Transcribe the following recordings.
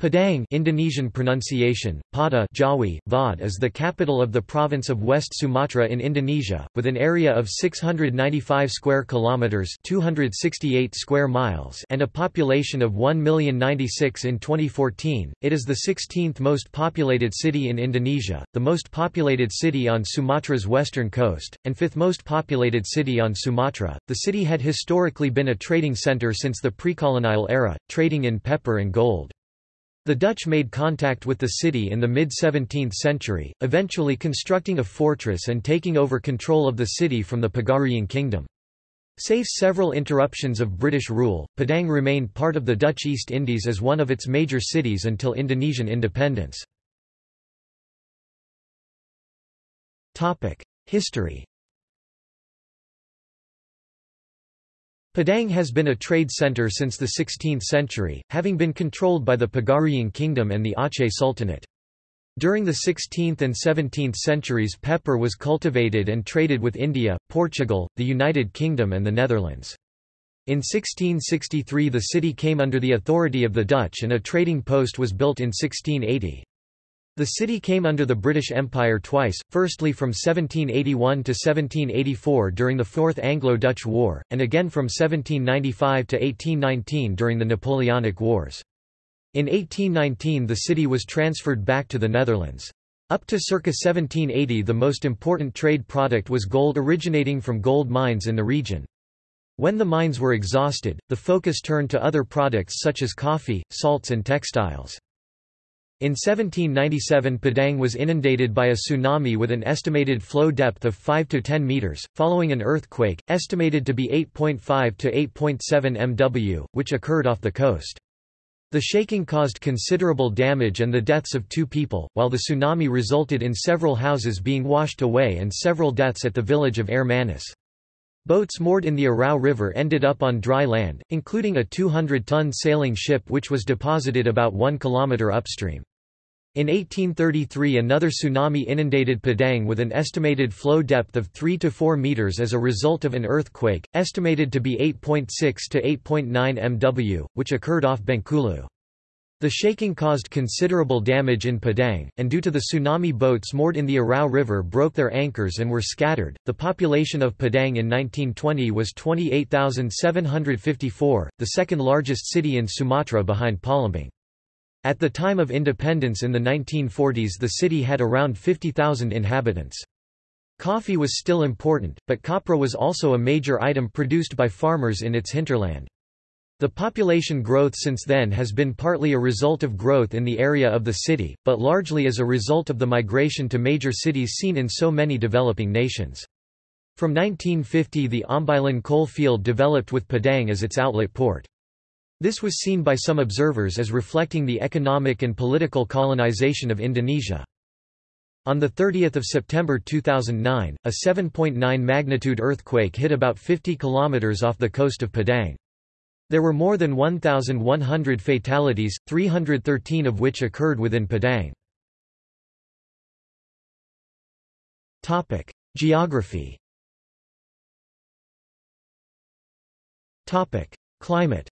Padang Indonesian pronunciation, Pada Jawi, Vod is the capital of the province of West Sumatra in Indonesia, with an area of 695 square kilometers (268 square miles) and a population of 1,096 in 2014. It is the 16th most populated city in Indonesia, the most populated city on Sumatra's western coast, and fifth most populated city on Sumatra. The city had historically been a trading center since the pre-colonial era, trading in pepper and gold. The Dutch made contact with the city in the mid-17th century, eventually constructing a fortress and taking over control of the city from the Pagaruyung kingdom. Save several interruptions of British rule, Padang remained part of the Dutch East Indies as one of its major cities until Indonesian independence. History Padang has been a trade center since the 16th century, having been controlled by the Pagaruyung kingdom and the Aceh Sultanate. During the 16th and 17th centuries pepper was cultivated and traded with India, Portugal, the United Kingdom and the Netherlands. In 1663 the city came under the authority of the Dutch and a trading post was built in 1680. The city came under the British Empire twice, firstly from 1781 to 1784 during the Fourth Anglo-Dutch War, and again from 1795 to 1819 during the Napoleonic Wars. In 1819 the city was transferred back to the Netherlands. Up to circa 1780 the most important trade product was gold originating from gold mines in the region. When the mines were exhausted, the focus turned to other products such as coffee, salts and textiles. In 1797 Padang was inundated by a tsunami with an estimated flow depth of 5 to 10 meters, following an earthquake, estimated to be 8.5 to 8.7 MW, which occurred off the coast. The shaking caused considerable damage and the deaths of two people, while the tsunami resulted in several houses being washed away and several deaths at the village of Air. Boats moored in the Arau River ended up on dry land, including a 200-ton sailing ship which was deposited about 1 kilometer upstream. In 1833 another tsunami inundated Padang with an estimated flow depth of 3 to 4 meters as a result of an earthquake, estimated to be 8.6 to 8.9 MW, which occurred off Bengkulu. The shaking caused considerable damage in Padang, and due to the tsunami boats moored in the Arau River broke their anchors and were scattered. The population of Padang in 1920 was 28,754, the second largest city in Sumatra behind Palembang. At the time of independence in the 1940s the city had around 50,000 inhabitants. Coffee was still important, but copra was also a major item produced by farmers in its hinterland. The population growth since then has been partly a result of growth in the area of the city, but largely as a result of the migration to major cities seen in so many developing nations. From 1950 the Ombilin coal field developed with Padang as its outlet port. This was seen by some observers as reflecting the economic and political colonization of Indonesia. On 30 September 2009, a 7.9 magnitude earthquake hit about 50 kilometers off the coast of Padang. There were more than 1,100 fatalities, 313 of which occurred within Padang. Geography Climate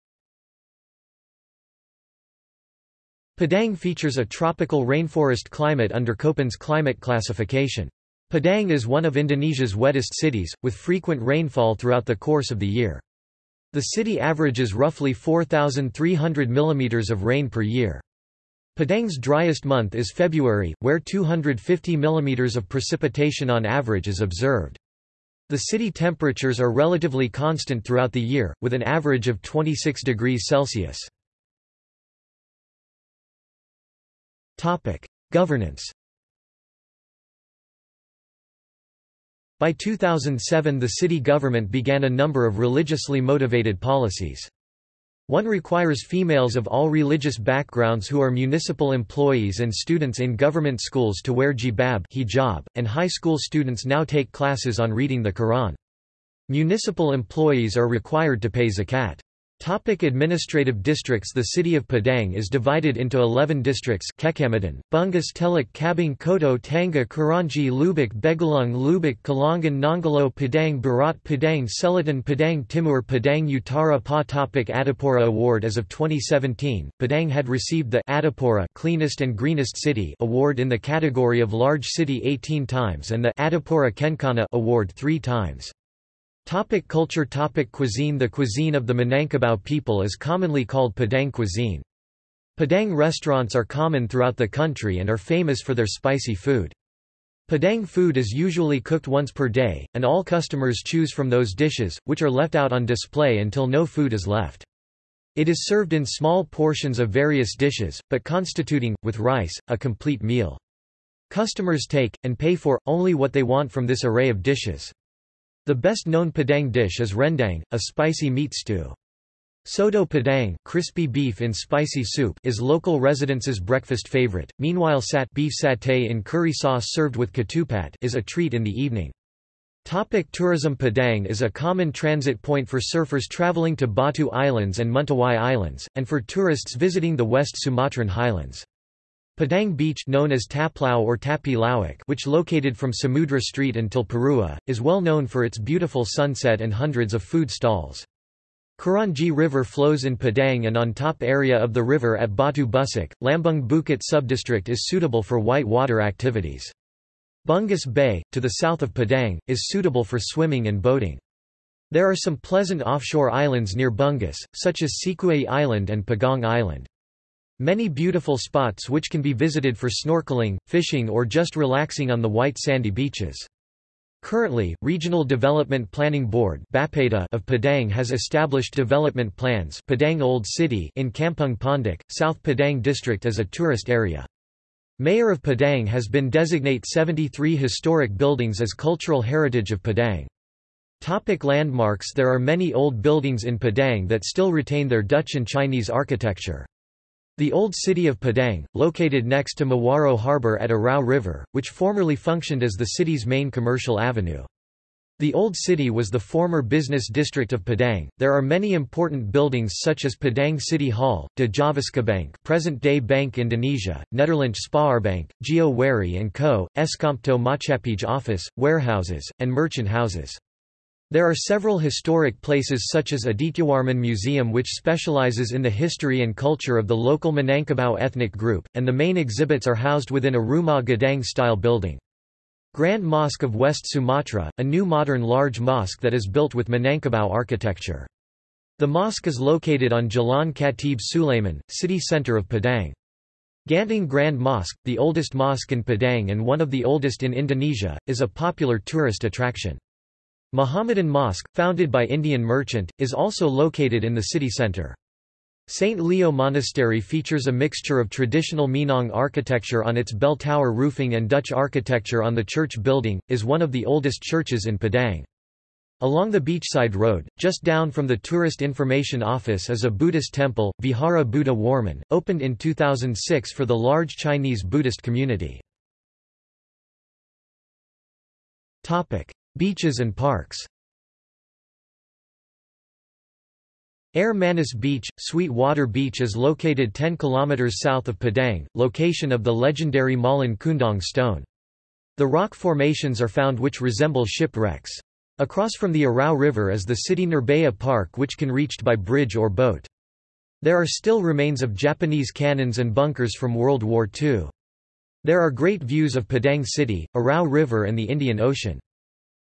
Padang features a tropical rainforest climate under Köppen's climate classification. Padang is one of Indonesia's wettest cities, with frequent rainfall throughout the course of the year. The city averages roughly 4,300 mm of rain per year. Padang's driest month is February, where 250 mm of precipitation on average is observed. The city temperatures are relatively constant throughout the year, with an average of 26 degrees Celsius. Governance. By 2007 the city government began a number of religiously motivated policies. One requires females of all religious backgrounds who are municipal employees and students in government schools to wear jilbab hijab, and high school students now take classes on reading the Quran. Municipal employees are required to pay zakat. Topic administrative districts The city of Padang is divided into 11 districts Kecamatan, Bungus Teluk Cabang Koto Tangah Kranji Lubuk Begalung Lubuk Kalangan Nanggalo Padang Barat Padang Selatan Padang Timur Padang Utara Pa Topic Adipura Award As of 2017, Padang had received the Adipura Cleanest and Greenest City award in the category of Large City 18 times and the Adipura Kencana award 3 times. Topic culture Topic Cuisine The cuisine of the Minangkabau people is commonly called Padang cuisine. Padang restaurants are common throughout the country and are famous for their spicy food. Padang food is usually cooked once per day, and all customers choose from those dishes, which are left out on display until no food is left. It is served in small portions of various dishes, but constituting, with rice, a complete meal. Customers take, and pay for, only what they want from this array of dishes. The best-known Padang dish is rendang, a spicy meat stew. Soto Padang crispy beef in spicy soup is local residents' breakfast favorite, meanwhile sat beef satay in curry sauce served with ketupat is a treat in the evening. Topic tourism Padang is a common transit point for surfers traveling to Batu Islands and Mentawai Islands, and for tourists visiting the West Sumatran highlands. Padang Beach known as Taplau or Tapi which located from Samudra Street until Parua, is well known for its beautiful sunset and hundreds of food stalls. Kranji River flows in Padang and on top area of the river at Batu Busuk, Lambung Bukit subdistrict is suitable for white water activities. Bungus Bay, to the south of Padang, is suitable for swimming and boating. There are some pleasant offshore islands near Bungus, such as Sikue Island and Pagong Island. Many beautiful spots which can be visited for snorkeling, fishing or just relaxing on the white sandy beaches. Currently, Regional Development Planning Board of Padang has established development plans Padang Old City in Kampung Pondok, South Padang District as a tourist area. Mayor of Padang has been designate 73 historic buildings as cultural heritage of Padang. Topic landmarks There are many old buildings in Padang that still retain their Dutch and Chinese architecture. The old city of Padang, located next to Muaro Harbor at Arau River, which formerly functioned as the city's main commercial avenue. The Old City was the former business district of Padang. There are many important buildings such as Padang City Hall, De Bank, present-day Bank Indonesia, Nederland Spaarbank, Geo Weri & Co., Escompto Maatschappij office, warehouses, and merchant houses. There are several historic places such as Adityawarman Museum which specializes in the history and culture of the local Minangkabau ethnic group, and the main exhibits are housed within a Rumah Gadang-style building. Grand Mosque of West Sumatra, a new modern large mosque that is built with Minangkabau architecture. The mosque is located on Jalan Khatib Sulaiman, city center of Padang. Ganting Grand Mosque, the oldest mosque in Padang and one of the oldest in Indonesia, is a popular tourist attraction. Mohammedan Mosque, founded by Indian merchant, is also located in the city centre. St. Leo Monastery features a mixture of traditional Minang architecture on its bell tower roofing and Dutch architecture on the church building, is one of the oldest churches in Padang. Along the beachside road, just down from the Tourist Information Office is a Buddhist temple, Vihara Buddha Warman, opened in 2006 for the large Chinese Buddhist community. Beaches and parks Air Manis Beach, Sweet Water Beach is located 10 km south of Padang, location of the legendary Malin Kundang stone. The rock formations are found which resemble shipwrecks. Across from the Arau River is the city Nirbaya Park which can reached by bridge or boat. There are still remains of Japanese cannons and bunkers from World War II. There are great views of Padang City, Arau River and the Indian Ocean.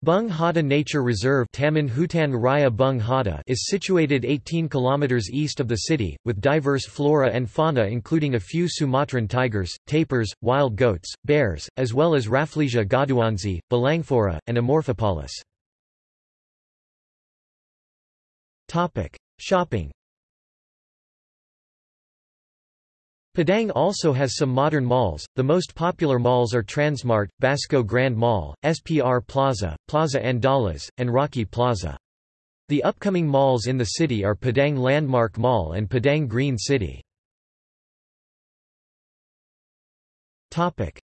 Bung Hatta Nature Reserve Taman Hutan Raya Bung Hatta is situated 18 km east of the city, with diverse flora and fauna including a few Sumatran tigers, tapirs, wild goats, bears, as well as Rafflesia goduansi, Balanophora, and Amorphophallus. Shopping Padang also has some modern malls, the most popular malls are Transmart, Basco Grand Mall, SPR Plaza, Plaza Andalas, and Rocky Plaza. The upcoming malls in the city are Padang Landmark Mall and Padang Green City.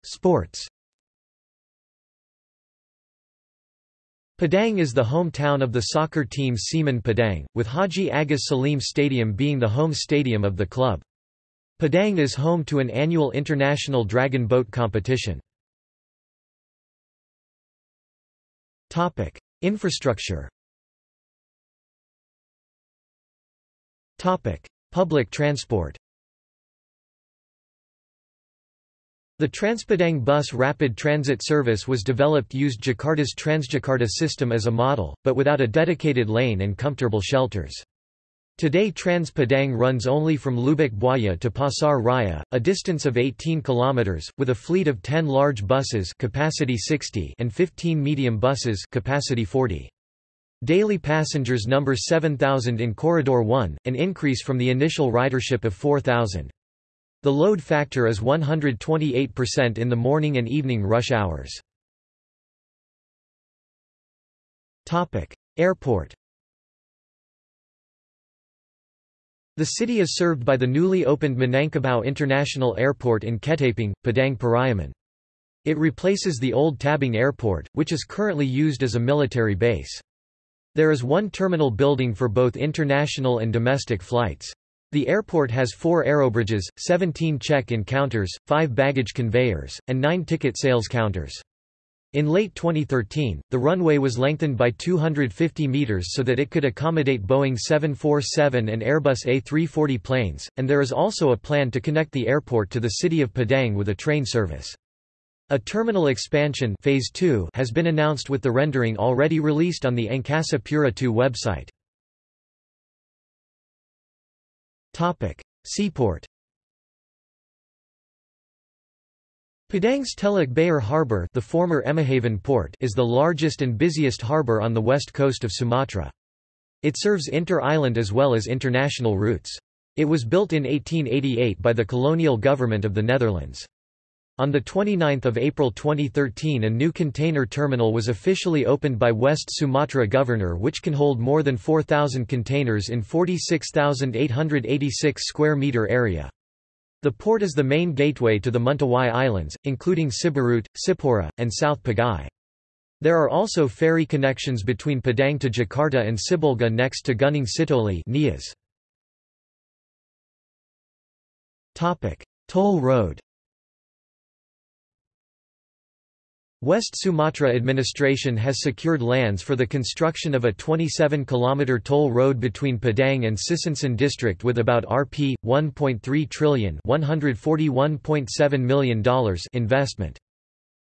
Sports Padang is the hometown of the soccer team Semen Padang, with Haji Agus Salim Stadium being the home stadium of the club. Padang is home to an annual international dragon boat competition. Infrastructure Public transport The Transpadang Bus Rapid Transit Service was developed used Jakarta's Transjakarta system as a model, but without a dedicated lane and comfortable shelters. Today Trans Padang runs only from Lubuk Buaya to Pasar Raya, a distance of 18 kilometers, with a fleet of 10 large buses capacity 60 and 15 medium buses capacity 40. Daily passengers number 7,000 in Corridor 1, an increase from the initial ridership of 4,000. The load factor is 128% in the morning and evening rush hours. Airport The city is served by the newly opened Minangkabau International Airport in Ketapang, Padang Pariaman. It replaces the old Tabing Airport, which is currently used as a military base. There is one terminal building for both international and domestic flights. The airport has four aerobridges, 17 check-in counters, 5 baggage conveyors, and 9 ticket sales counters. In late 2013, the runway was lengthened by 250 meters so that it could accommodate Boeing 747 and Airbus A340 planes, and there is also a plan to connect the airport to the city of Padang with a train service. A terminal expansion phase 2 has been announced with the rendering already released on the Angkasa Pura II website. Seaport Padang's Teluk Bayur Harbour the former Emmahaven port is the largest and busiest harbour on the west coast of Sumatra. It serves inter-island as well as international routes. It was built in 1888 by the colonial government of the Netherlands. On 29 April 2013 a new container terminal was officially opened by West Sumatra Governor which can hold more than 4,000 containers in 46,886 square metre area. The port is the main gateway to the Mentawai Islands, including Siberut, Sipora, and South Pagai. There are also ferry connections between Padang to Jakarta and Sibolga next to Gunung Sitoli. Toll road West Sumatra administration has secured lands for the construction of a 27-kilometre toll road between Padang and Sisinsan district with about Rp. 1.3 trillion $141.7 million investment.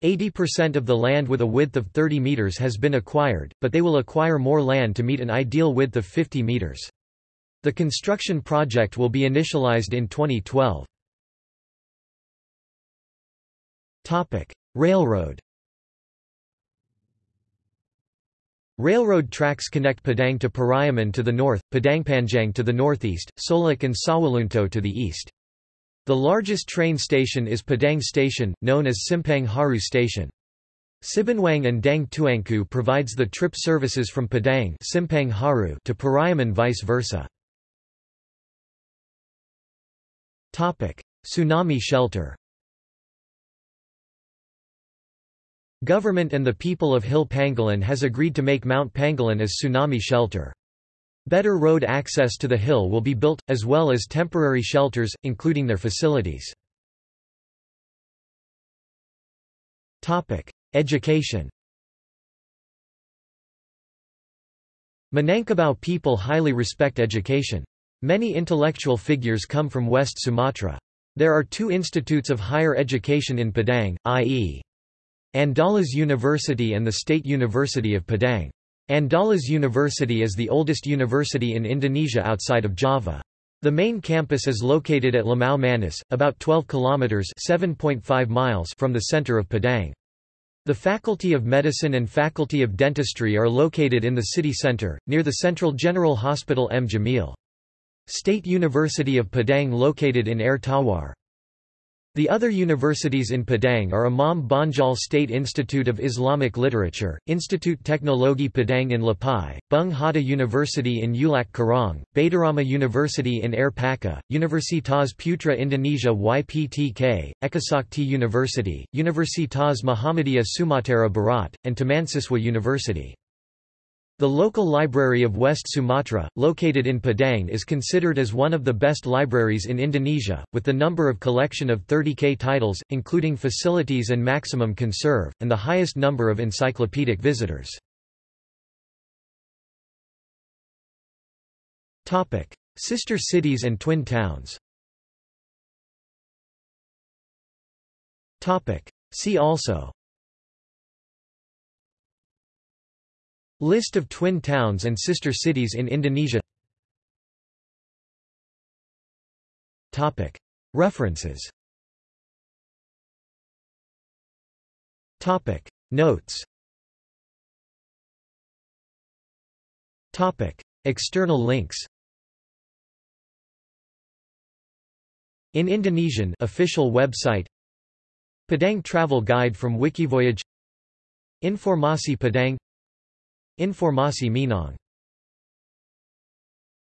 80% of the land with a width of 30 meters has been acquired, but they will acquire more land to meet an ideal width of 50 meters. The construction project will be initialized in 2012. Railroad Railroad tracks connect Padang to Pariaman to the north, Padangpanjang to the northeast, Solok and Sawahlunto to the east. The largest train station is Padang Station, known as Simpang Haru Station. Sibunwang and Dang Tuanku provides the trip services from Padang Simpang Haru to Pariaman vice versa. Tsunami shelter Government and the people of Hill Pangolin has agreed to make Mount Pangolin as tsunami shelter. Better road access to the hill will be built, as well as temporary shelters, including their facilities. Education Minangkabau people highly respect education. Many intellectual figures come from West Sumatra. There are two institutes of higher education in Padang, i.e. Andalas University and the State University of Padang. Andalas University is the oldest university in Indonesia outside of Java. The main campus is located at Limau Manis, about 12 kilometers (7.5 miles) from the center of Padang. The Faculty of Medicine and Faculty of Dentistry are located in the city center, near the Central General Hospital M. Jamil. State University of Padang located in Air Tawar. The other universities in Padang are Imam Bonjol State Institute of Islamic Literature, Institut Teknologi Padang in Lapai, Bung Hatta University in Ulak Karang, Baitarama University in Air Paka, Universitas Putra Indonesia YPTK, Ekasakti University, Universitas Muhammadiyah Sumatera Barat, and Tamansiswa University. The local library of West Sumatra, located in Padang is considered as one of the best libraries in Indonesia, with the number of collection of 30k titles, including facilities and maximum conserve, and the highest number of encyclopedic visitors. Sister cities and twin towns. See also List of twin towns and sister cities in Indonesia. References. Notes. External links. In Indonesian official website. Padang travel guide from Wikivoyage. Informasi Padang Informasi Minang